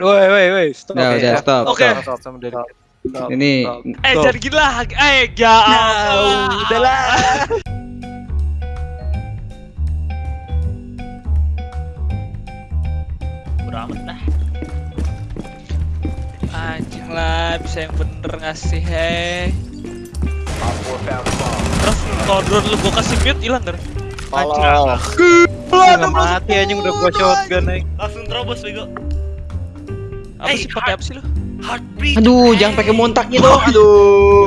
Woi, woi, woi, stop. Udah, udah, stop. Oke. Stop, stop, dari stop, Ini. Eh, jangan gila. Eh, ya Allah. udahlah. Beramat dah. Anjing lah, bisa yang bener ngasih hei. Terus kalau drone lu gua kasih mute hilang kan? Anjing. Nggak mati anjing udah gua shotgun anjing. Langsung terobos bego. Apa sih pakai apa sih lu? Heartbeat. Aduh, jangan pakai montaknya dong. Aduh.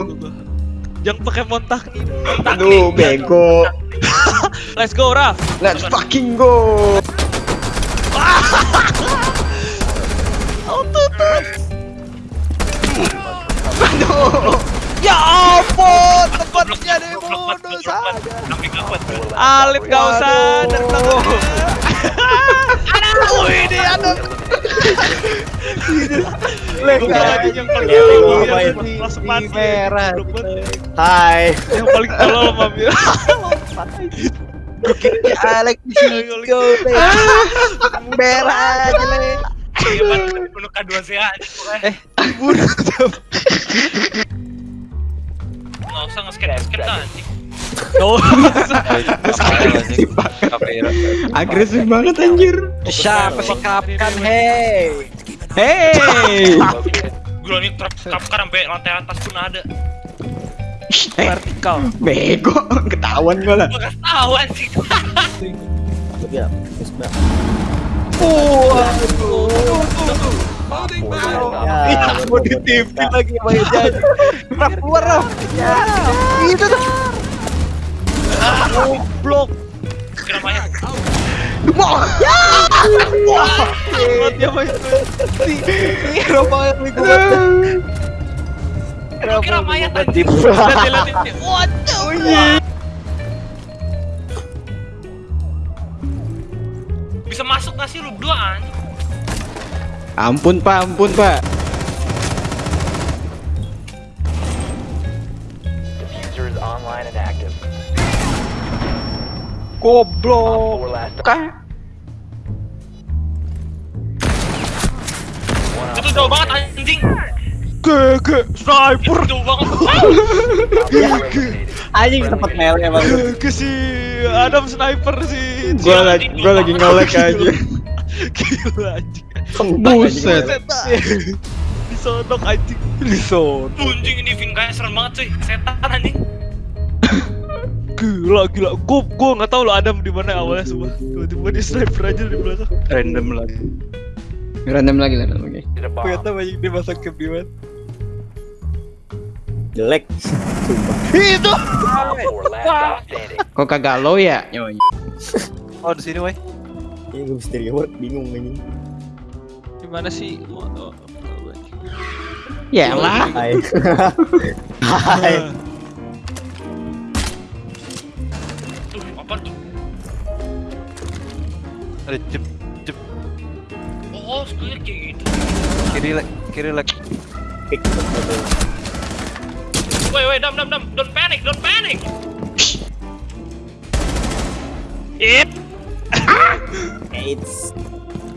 Jangan pakai montak nih. Aduh, bego. Let's go, Raf. Let's fucking go. Ya, gua ya, main langsung di mati. merah. Goblok banget. Hai. Yang paling tolol Mami. Di sini. Go, Merah aja le. Iya penuh K2CA Eh Bunuh Nggak usah nge-scan nge-scan dah anjing Oh, Agresif banget anjir. Siapa sih kapkan hei? Hey. Gila nih truk kapkar sampai lantai atas pun ada vertikal. Bego, ketahuan gua lah. Gua kasih tau anjing Ya, Ya, mau di TV lagi main jadi. Rap keluar Rap. Ya, itu tuh. Goblok. Kira mayat Wah, dia main. Si Rafael nih gua. Gua kira mayat anjing. Waduh. Gak sih lu berdua anjing Ampun pak, ampun pak. Goblok. Itu jauh banget anjing Gege, sniper. Itu jauh banget. Anjing tempat mel ya bang. Gege si Adam sniper sih. Gua lagi, gua lagi ngelek aja. Gila anjing. Buset. Disodok anjing. Lison. Anjing ini Vin kayak serem banget cuy Setan anjing Gila gila. Gua gua enggak tahu lo Adam di mana awalnya semua. Tiba-tiba dia sniper aja di belakang. Random lagi. Random lagi, random lagi. Bomb. Ternyata banyak dia masak ke Biwan. Jelek. Itu. Stop standing. Kok kagak lo ya? Oh di sini woi. Ini gue mesti reward bingung anjing. Di mana sih? Oh, oh, oh. Ya lah. Hai. Hai. Tuh apa tuh Ada jep jep Oh skillnya kayak gitu kiri lek kiri lek. Pick. Woi woi dam dam dam Don't panic don't panic AIDS.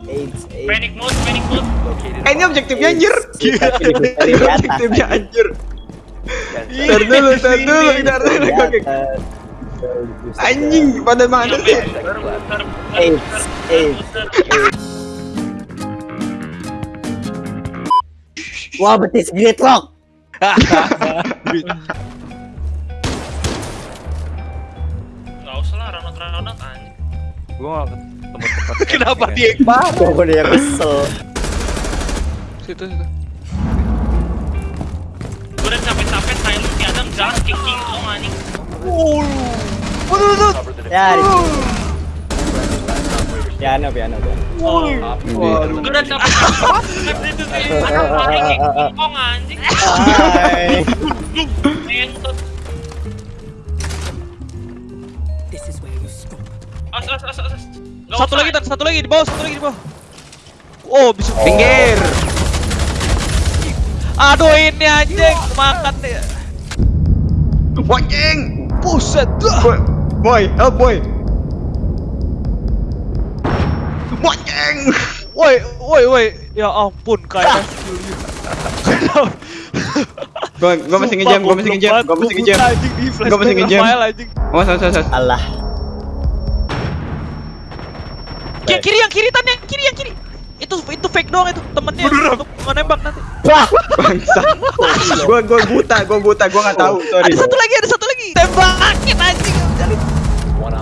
AIDS. AIDS. Panic mode panic mode. Eh, objektifnya anjir. Atas. objektifnya anjir. Dulu, ntar dulu, ntar dulu. Di Oke. atas. Anjing, pada mana sih? Wah betis gridlock. Gak usah lah ranot ranot anjing Gua gak. Kenapa dia yang Gue udah yang kesel. Situ situ. Gue udah capek-capek silent si Adam jalan kayak King Kong anjing. Cover the Ya. Piano piano piano. Oh Gue udah capek-capek. Itu sih King Kong anjing. As as as as Satu lagi, satu lagi di bawah, satu lagi di bawah. Oh, bisa Pinggir. Aduh ini anjing, makan deh. Wajeng. Buset. Boy, boy, help boy. Wajeng. Woi, woi, woi. Ya ampun, kayak Gua gua masih ngejam, gua masih ngejam, gua masih ngejam. Gua masih ngejam. anjing. Yang kiri, yang kiri, tan yang kiri, yang kiri. Itu itu fake doang itu temennya untuk nembak nanti. Wah. Bangsa. Gua gua buta, gua buta, gua nggak tahu. Sorry. Ada satu lagi, ada satu lagi. Tembakin anjing.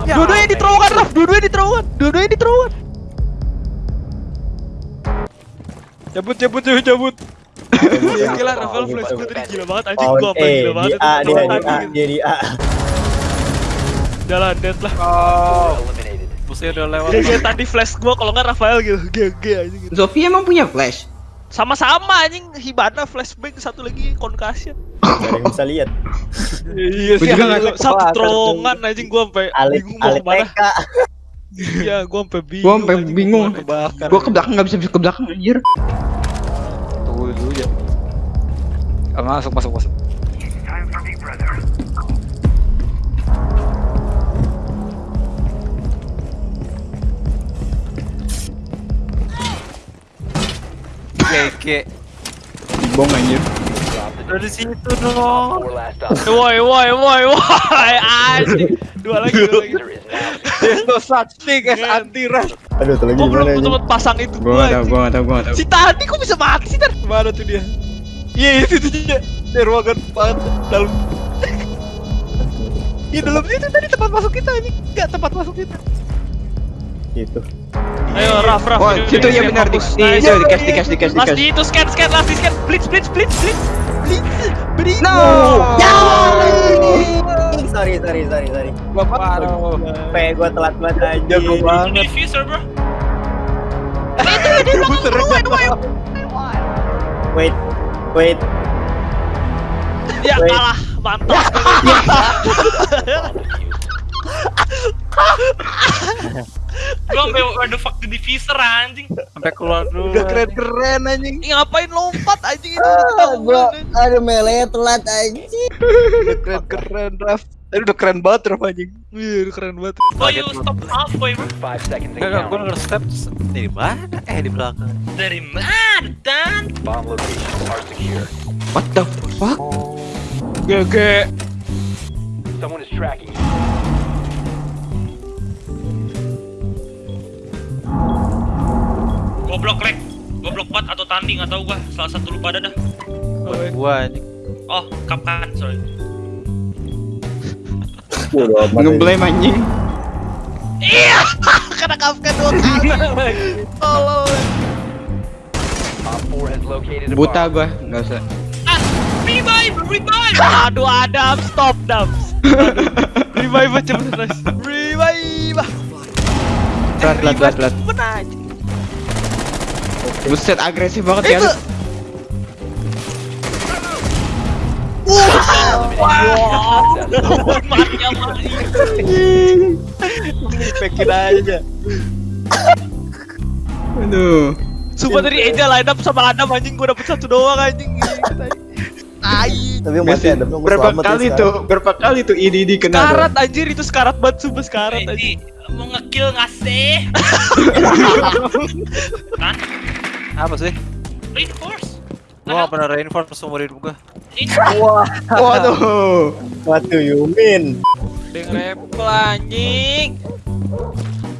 Ya. Dua-duanya di terowongan, Raf. Dua-duanya di terowongan. Dua-duanya di terowongan. Cabut, cabut, cabut, cabut. Gila, Rafael flash gue tadi gila banget anjing gua apa gila di banget. A dia di A dia di A. Jalan dead lah. Eliminated. Musuhnya udah lewat. Kayak kayak tadi flash gua kalau nggak Rafael gitu. GG anjing gitu. Sofi emang punya flash. Sama-sama anjing Hibana flashbang satu lagi concussion. Gak yang bisa lihat. Iya Gua anjing. tahu satu terowongan anjing gua sampai bingung mau ke mana. TK. Iya, gua sampai bingung. Gua sampai bingung. Gua ke belakang nggak bisa bisa ke belakang anjir. Tunggu dulu ya. Ah, masuk masuk masuk. Keke. Bong anjir. Dari situ dong. Woi, woi, woi, woi, anjing. Dua lagi, dua lagi. There's no such thing as anti-rush. Aduh, tuh lagi Gua belum gimana ini? sempet pasang itu Gua nggak tahu, gua nggak tahu, gua nggak tahu. Si tadi kok bisa mati sih, Tar? Mana tuh dia? Iya itu tuh dia. Di ruangan banget dalam. Iya dalam situ tadi tempat masuk kita ini. Enggak tempat masuk kita. Itu. Ayo, Raf, Raf. Oh, situ ya yang benar di di Nice. itu di cash di cash di cash di Last cash. di itu scan, scan, last di scan. Blitz, blitz, blitz, blitz. Blitz, blitz. No. Ya. Sorry, sorry, sorry, sorry. Bapak. P gua telat banget aja. Jago banget. Diffuser bro. Wait, wait. Ya kalah, mantap. Gua sampai where the fuck the diffuser anjing. Sampai keluar dulu. Udah keren-keren anjing. Ih, ngapain lompat anjing itu? Ah, gua aduh mele telat aja. Udah keren-keren Raf. Tadi udah keren banget Raf anjing. Iya, udah keren banget. Oh you stop seconds and Enggak, enggak, gua denger step di mana? Eh di belakang. Dari mana dan? Bomb locations are secure. What the fuck? GG. Someone is tracking Goblok lek. Goblok bat atau tanding atau gua salah satu lupa ada dah. Buat gua anjing. Oh, kapkan, sorry. Ngeblame anjing. Iya, kena kafka dua kali. Tolol. Op 4 has located a Buta gua, nggak usah. Ah, revive, revive. Aduh, Adam, stop, Adam. Revive aja cepet, nice. Revive. Telat, telat, telat, telat. Buset agresif banget ya. Wah, mati Pekin aja. Aduh. Sumpah tadi Eja line up sama Adam anjing gua dapet satu doang anjing. Tai. Tapi yang masih Biasa, ada belum berapa ya kali tuh, berapa kali tuh ini di kena. Karat anjir itu sekarat banget sumpah sekarat. Ini mau ngekill nggak sih? kan? Apa sih? Reinforce. Gua gak pernah reinforce seumur hidup gua. Wah, Waduh. what do you mean? Deng repel anjing.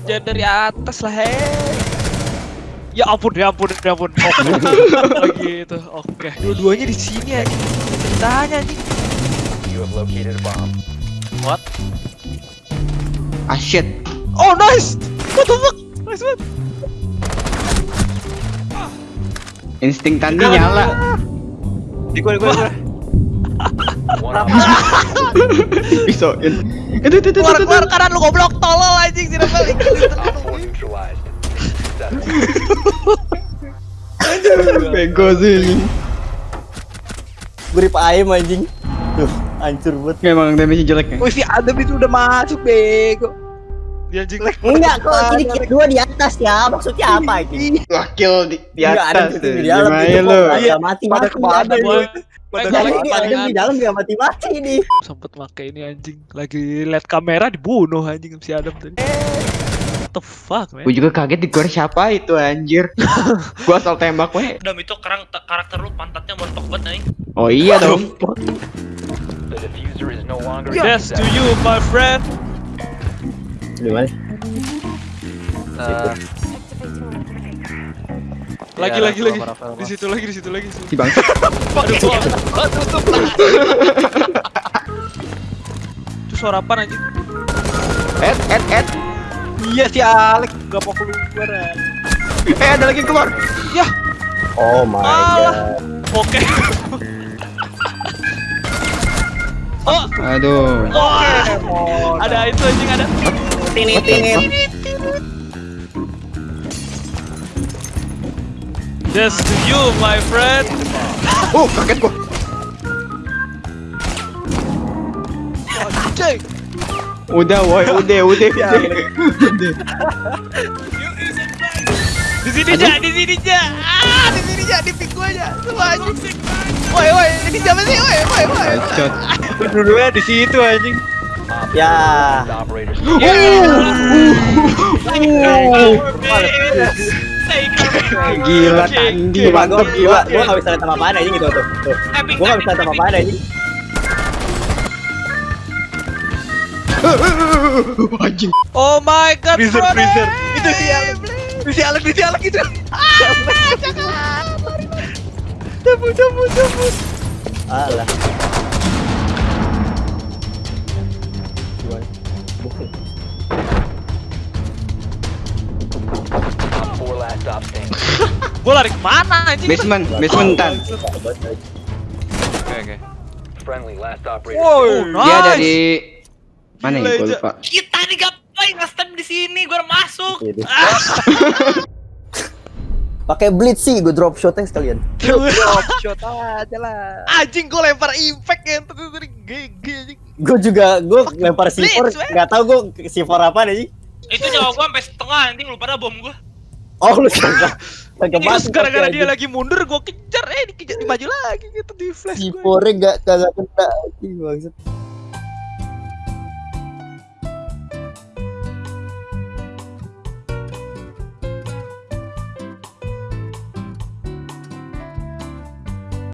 Jangan dari atas lah he. Ya ampun, ya ampun, ya ampun. Oke. Lagi itu. Oke. Dua-duanya di sini anjing. Ceritanya anjing. You have located a bomb. What? Ah shit. Oh, nice. What the fuck? Nice banget. Insting tandi nyala. Di gua, di gua, di gua. Pisoin. Itu itu itu. Keluar, itu, keluar itu. kanan lu goblok tolol anjing sini balik. Op 4 neutralized. Successful. Bego sih. Grip ayam anjing. Duh, hancur banget. Emang damage jelek ya. Wih, si Adam itu udah masuk bego. Dia anjing. Enggak kok, ini kita dua di atas ya. Maksudnya apa ini? Wakil di, di Enggak, ada atas. di, dalam itu lu? Ada mati Pada mati. Pada Jadi ke mana? ini ada di dalam dia mati mati nih. Sempet make ini anjing. Lagi lihat kamera dibunuh anjing si Adam tadi. the fuck man? Gue juga kaget di gua siapa itu anjir. Gua asal tembak we. Dam itu karang karakter lu pantatnya montok banget nih. Oh iya dong. The diffuser is no longer Yes to you my friend. Di mana? Lagi lagi lagi. Di situ lagi di situ lagi. Si bangsa. Aduh, gua- Itu suara apa anjing? Ed, ed, ed. Iya si Alex gak mau keluar. Eh ada lagi yang keluar. Oh my Alah. god. Oke. Oh, Aduh. wah. Ada itu anjing ada. Tinit tinit. Yes to you my friend. Oh kaget gua. Anjing. Udah woi, udah, udah, udah. Di sini aja, di sini aja. Ah, di sini aja, di pik gua aja. Semua anjing. Woi, woi, ini siapa sih? Woi, woi, woi. Dulunya di situ anjing. Ya. operators. Gila, gua, mantep gila, gua gak bisa lihat apa-apaan anjing gitu tuh. Tuh. Gua gak bisa lihat apa-apaan anjing. Anjing. Oh my god, Freezer, freezer. Itu si Alex. Itu si Alex, itu si Alex itu. Cabut, cabut, cabut. Alah. Op 4 last stop standing. Gua lari ke mana anjing? Basement, basement tan. Oke, oke. Friendly last operator. Oh, nice. Dia dari mana ya? Ja. lupa. Kita nih ngapain nge-stem di sini? Gua udah masuk. Pakai blitz sih, gue drop shotnya sekalian. Drop shot aja lah. Anjing gua lempar impact ya tadi tadi GG anjing. Gue juga, gue lempar C4, blitz, man. nggak tahu gue C4 apa nih. Itu nyawa gua sampai setengah nanti lu pada bom gua. Oh lu kagak, kagak Terus masuk. gara-gara dia lagi mundur gua kejar eh dikejar dimaju lagi gitu di flash C4 gue. nya nggak kagak kena bangsat.